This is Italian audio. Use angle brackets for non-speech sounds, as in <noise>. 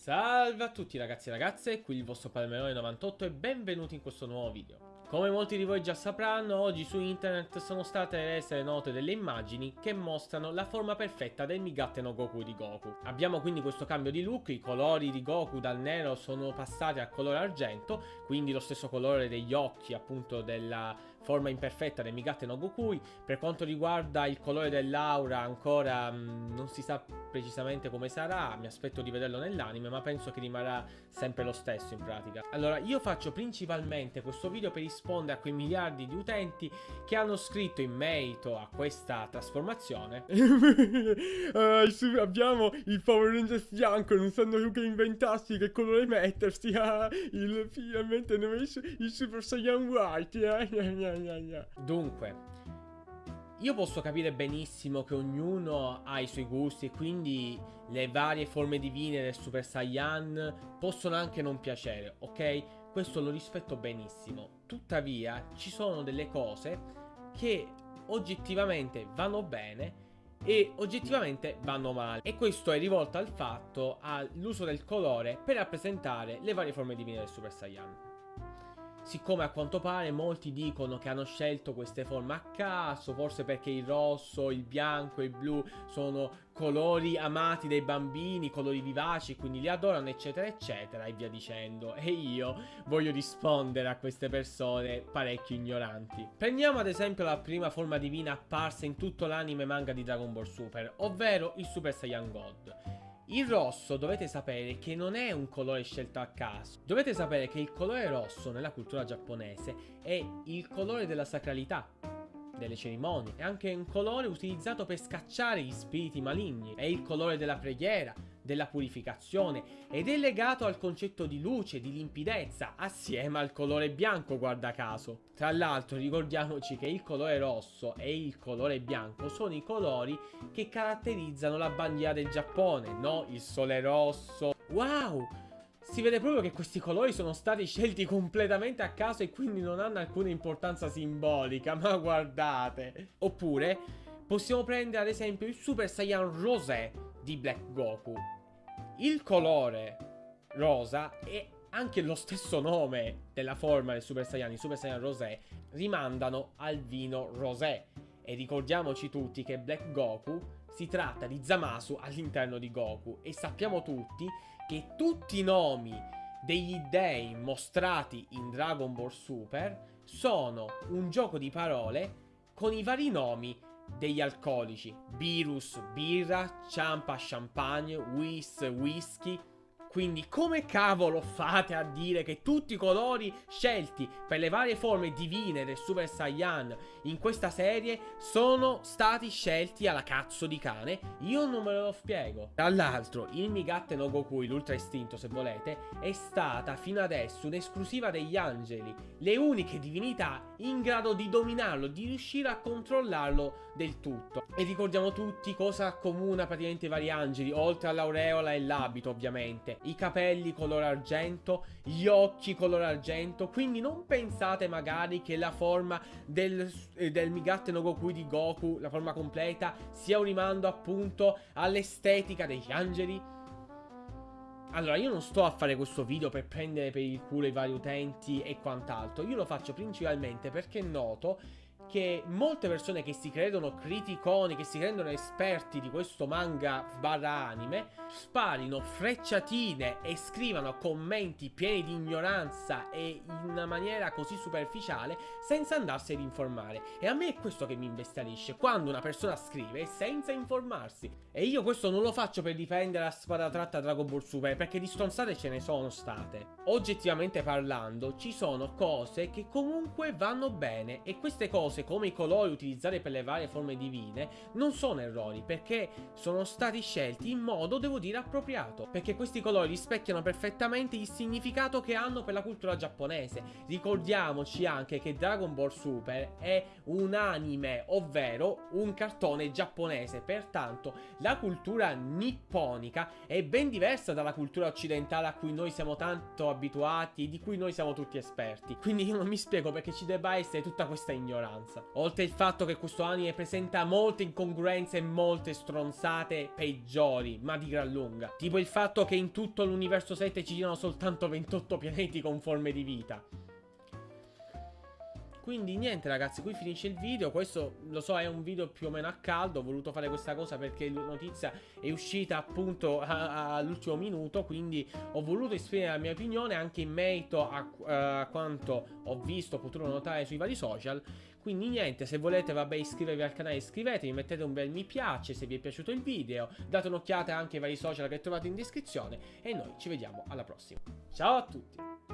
Salve a tutti ragazzi e ragazze, qui il vostro Palmerone98 e benvenuti in questo nuovo video. Come molti di voi già sapranno, oggi su internet sono state rese note delle immagini che mostrano la forma perfetta del Migate no Goku di Goku. Abbiamo quindi questo cambio di look, i colori di Goku dal nero sono passati al colore argento, quindi lo stesso colore degli occhi appunto della forma imperfetta del Migate no Gokui. Per quanto riguarda il colore dell'aura ancora mh, non si sa precisamente come sarà, mi aspetto di vederlo nell'anime, ma penso che rimarrà sempre lo stesso in pratica. Allora, io faccio principalmente questo video per rispondere a quei miliardi di utenti che hanno scritto in merito a questa trasformazione. <laughs> uh, abbiamo il Power Rangers bianco, non sanno più che inventarsi che colore mettersi. <laughs> Ah, il, finalmente hanno messo il Super Saiyan White. Ah, Dunque, io posso capire benissimo che ognuno ha i suoi gusti e quindi le varie forme divine del Super Saiyan possono anche non piacere, ok? questo lo rispetto benissimo. Tuttavia, ci sono delle cose che oggettivamente vanno bene e oggettivamente vanno male. E questo è rivolto al fatto all'uso del colore per rappresentare le varie forme divine del Super Saiyan. Siccome a quanto pare molti dicono che hanno scelto queste forme a caso, forse perché il rosso, il bianco e il blu sono colori amati dai bambini, colori vivaci, quindi li adorano, eccetera, eccetera, e via dicendo. E io voglio rispondere a queste persone parecchio ignoranti. Prendiamo ad esempio la prima forma divina apparsa in tutto l'anime manga di Dragon Ball Super, ovvero il Super Saiyan God. Il rosso dovete sapere che non è un colore scelto a caso. Dovete sapere che il colore rosso nella cultura giapponese è il colore della sacralità, delle cerimonie. È anche un colore utilizzato per scacciare gli spiriti maligni. È il colore della preghiera, della purificazione ed è legato al concetto di luce, di limpidezza, assieme al colore bianco guarda caso. Tra l'altro ricordiamoci che il colore rosso e il colore bianco sono i colori che caratterizzano la bandiera del Giappone, no? Il sole rosso. Wow! Si vede proprio che questi colori sono stati scelti completamente a caso e quindi non hanno alcuna importanza simbolica, <laughs> ma guardate. Oppure possiamo prendere ad esempio il Super Saiyan Rosé di Black Goku. Il colore rosa e anche lo stesso nome della forma del Super Saiyan, il Super Saiyan Rosé, rimandano al vino rosé. E ricordiamoci tutti che Black Goku si tratta di Zamasu all'interno di Goku e sappiamo tutti che tutti i nomi degli dei mostrati in Dragon Ball Super sono un gioco di parole con i vari nomi degli alcolici, Virus, birra, Ciampa, champagne, Whis, whisky, quindi come cavolo fate a dire che tutti i colori scelti per le varie forme divine del Super Saiyan in questa serie sono stati scelti alla cazzo di cane? Io non me lo spiego. Tra l'altro il Migatte no Goku, l'ultra istinto se volete, è stata fino adesso un'esclusiva degli angeli, le uniche divinità in grado di dominarlo, di riuscire a controllarlo del tutto. E ricordiamo tutti cosa accomuna praticamente i vari angeli, oltre all'aureola e l'abito ovviamente i capelli color argento, gli occhi color argento, quindi non pensate magari che la forma del, eh, del Migatte no Goku di Goku, la forma completa, sia un rimando appunto all'estetica degli angeli. Allora, io non sto a fare questo video per prendere per il culo i vari utenti e quant'altro, io lo faccio principalmente perché noto che molte persone che si credono criticoni, che si rendono esperti di questo manga barra anime, sparino frecciatine e scrivano commenti pieni di ignoranza e in una maniera così superficiale senza andarsi ad informare. E a me è questo che mi imbestialisce, quando una persona scrive senza informarsi. E io questo non lo faccio per difendere la spada tratta Dragon Ball Super, perché di stronzate ce ne sono state. Oggettivamente parlando, ci sono cose che comunque vanno bene e queste cose cose come i colori utilizzati per le varie forme divine non sono errori perché sono stati scelti in modo, devo dire, appropriato. Perché questi colori rispecchiano perfettamente il significato che hanno per la cultura giapponese. Ricordiamoci anche che Dragon Ball Super è un anime, ovvero un cartone giapponese. Pertanto la cultura nipponica è ben diversa dalla cultura occidentale a cui noi siamo tanto abituati e di cui noi siamo tutti esperti. Quindi io non mi spiego perché ci debba essere tutta questa ignoranza. Abbastanza. Oltre il fatto che questo anime presenta molte incongruenze e molte stronzate peggiori, ma di gran lunga. Tipo il fatto che in tutto l'universo 7 ci siano soltanto 28 pianeti con forme di vita. Quindi niente ragazzi, qui finisce il video, questo lo so è un video più o meno a caldo, ho voluto fare questa cosa perché la notizia è uscita appunto all'ultimo minuto, quindi ho voluto esprimere la mia opinione anche in merito a, a quanto ho visto, potuto notare sui vari social. Quindi niente, se volete vabbè iscrivervi al canale iscrivetevi, mettete un bel mi piace se vi è piaciuto il video, date un'occhiata anche ai vari social che trovate in descrizione e noi ci vediamo alla prossima. Ciao a tutti!